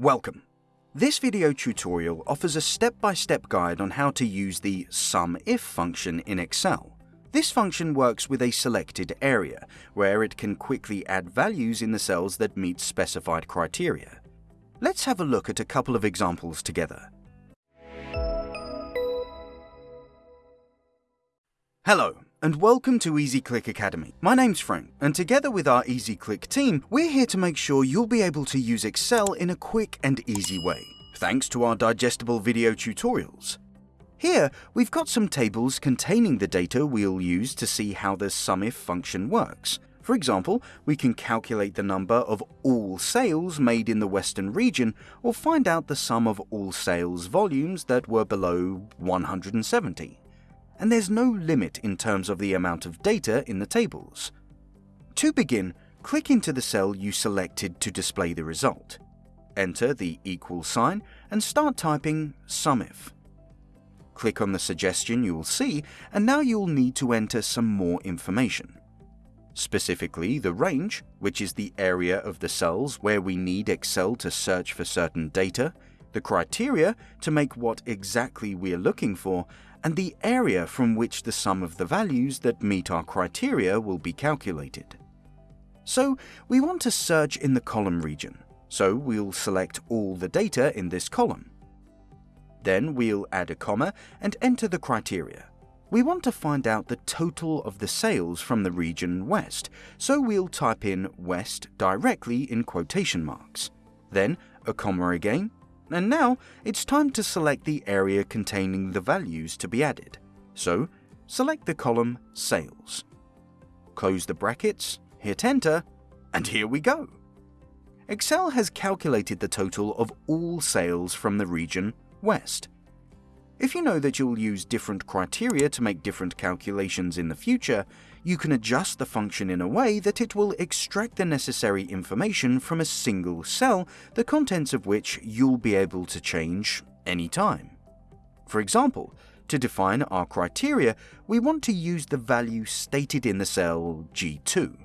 Welcome. This video tutorial offers a step-by-step guide on how to use the SUMIF function in Excel. This function works with a selected area, where it can quickly add values in the cells that meet specified criteria. Let's have a look at a couple of examples together. Hello, and welcome to EasyClick Academy. My name's Frank, and together with our EasyClick team, we're here to make sure you'll be able to use Excel in a quick and easy way, thanks to our digestible video tutorials. Here, we've got some tables containing the data we'll use to see how the SUMIF function works. For example, we can calculate the number of all sales made in the Western region or find out the sum of all sales volumes that were below 170 and there's no limit in terms of the amount of data in the tables. To begin, click into the cell you selected to display the result. Enter the equal sign and start typing SUMIF. Click on the suggestion you will see, and now you'll need to enter some more information. Specifically, the range, which is the area of the cells where we need Excel to search for certain data, the criteria to make what exactly we're looking for, and the area from which the sum of the values that meet our criteria will be calculated. So we want to search in the column region, so we'll select all the data in this column. Then we'll add a comma and enter the criteria. We want to find out the total of the sales from the region West, so we'll type in West directly in quotation marks. Then a comma again, and now it's time to select the area containing the values to be added. So select the column Sales. Close the brackets, hit enter, and here we go. Excel has calculated the total of all sales from the region West. If you know that you'll use different criteria to make different calculations in the future, you can adjust the function in a way that it will extract the necessary information from a single cell, the contents of which you'll be able to change anytime. For example, to define our criteria, we want to use the value stated in the cell G2.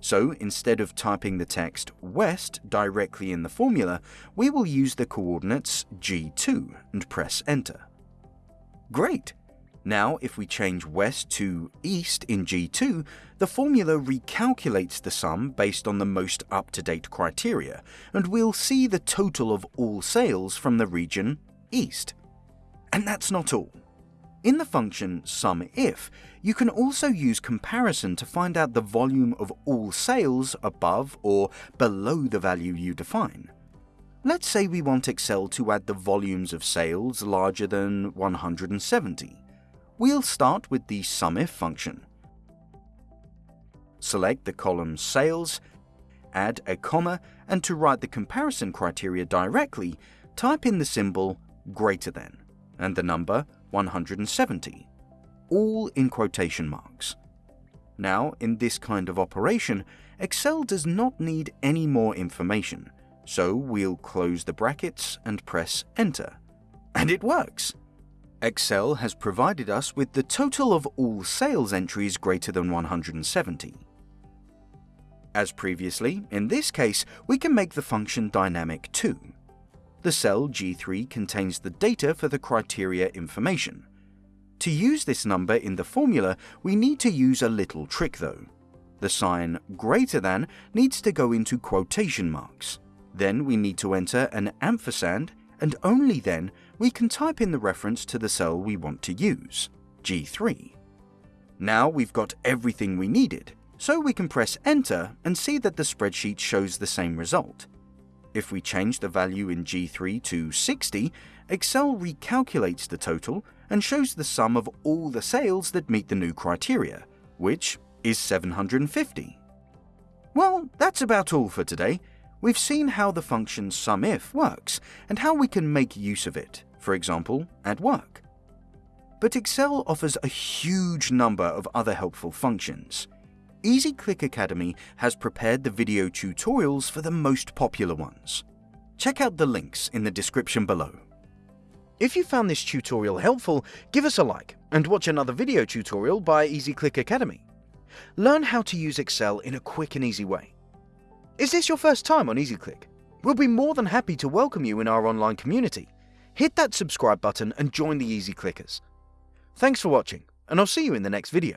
So instead of typing the text west directly in the formula, we will use the coordinates G2 and press enter. Great! Now, if we change west to east in G2, the formula recalculates the sum based on the most up-to-date criteria, and we'll see the total of all sales from the region east. And that's not all. In the function SUMIF, you can also use comparison to find out the volume of all sales above or below the value you define. Let's say we want Excel to add the volumes of sales larger than 170. We'll start with the SUMIF function. Select the column Sales, add a comma, and to write the comparison criteria directly, type in the symbol greater than and the number 170, all in quotation marks. Now, in this kind of operation, Excel does not need any more information, so we'll close the brackets and press enter. And it works! Excel has provided us with the total of all sales entries greater than 170. As previously, in this case, we can make the function dynamic too. The cell G3 contains the data for the criteria information. To use this number in the formula, we need to use a little trick though. The sign greater than needs to go into quotation marks. Then we need to enter an ampersand, and only then we can type in the reference to the cell we want to use, G3. Now we've got everything we needed, so we can press enter and see that the spreadsheet shows the same result. If we change the value in G3 to 60, Excel recalculates the total and shows the sum of all the sales that meet the new criteria, which is 750. Well, that's about all for today. We've seen how the function SUMIF works and how we can make use of it, for example, at work. But Excel offers a huge number of other helpful functions. EasyClick Academy has prepared the video tutorials for the most popular ones. Check out the links in the description below. If you found this tutorial helpful, give us a like and watch another video tutorial by EasyClick Academy. Learn how to use Excel in a quick and easy way. Is this your first time on EasyClick? We'll be more than happy to welcome you in our online community. Hit that subscribe button and join the Easy Clickers. Thanks for watching, and I'll see you in the next video.